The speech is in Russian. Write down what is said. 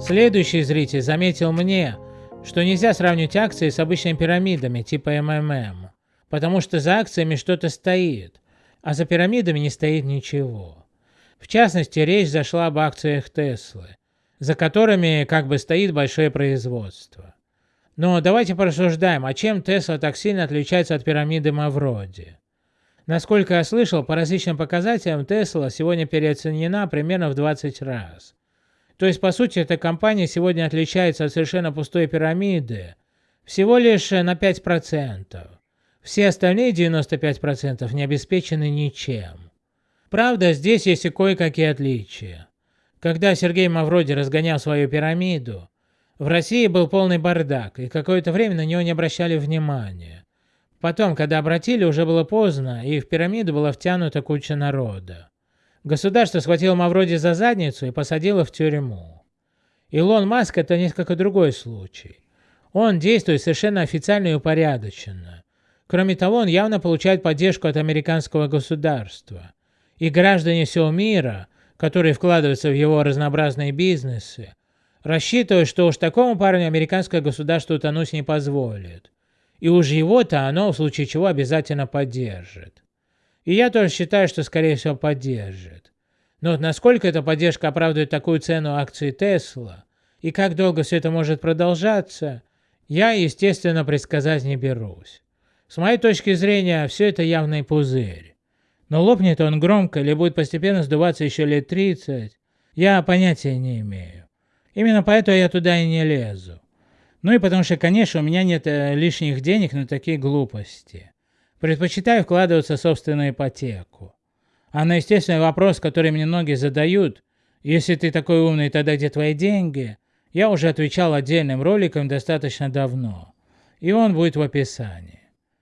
Следующий зритель заметил мне, что нельзя сравнивать акции с обычными пирамидами типа МММ, потому что за акциями что-то стоит, а за пирамидами не стоит ничего. В частности, речь зашла об акциях Теслы, за которыми как бы стоит большое производство. Но давайте порассуждаем, а чем Тесла так сильно отличается от пирамиды Мавроди? Насколько я слышал, по различным показателям Тесла сегодня переоценена примерно в 20 раз. То есть, по сути, эта компания сегодня отличается от совершенно пустой пирамиды всего лишь на 5%. Все остальные 95% не обеспечены ничем. Правда, здесь есть и кое-какие отличия. Когда Сергей Мавроди разгонял свою пирамиду, в России был полный бардак, и какое-то время на него не обращали внимания. Потом, когда обратили, уже было поздно, и в пирамиду была втянута куча народа. Государство схватило Мавроди за задницу и посадило в тюрьму. Илон Маск это несколько другой случай. Он действует совершенно официально и упорядоченно. Кроме того, он явно получает поддержку от американского государства. И граждане всего мира, которые вкладываются в его разнообразные бизнесы, рассчитывают, что уж такому парню американское государство утонуть не позволит. И уж его-то оно в случае чего обязательно поддержит. И я тоже считаю, что скорее всего поддержит. Но насколько эта поддержка оправдывает такую цену акции Тесла, и как долго все это может продолжаться, я, естественно, предсказать не берусь. С моей точки зрения, все это явный пузырь. Но лопнет он громко или будет постепенно сдуваться еще лет 30, я понятия не имею. Именно поэтому я туда и не лезу. Ну и потому что, конечно, у меня нет э, лишних денег на такие глупости. Предпочитаю вкладываться в собственную ипотеку. А на естественный вопрос, который мне многие задают, если ты такой умный, тогда где твои деньги, я уже отвечал отдельным роликом достаточно давно. И он будет в описании.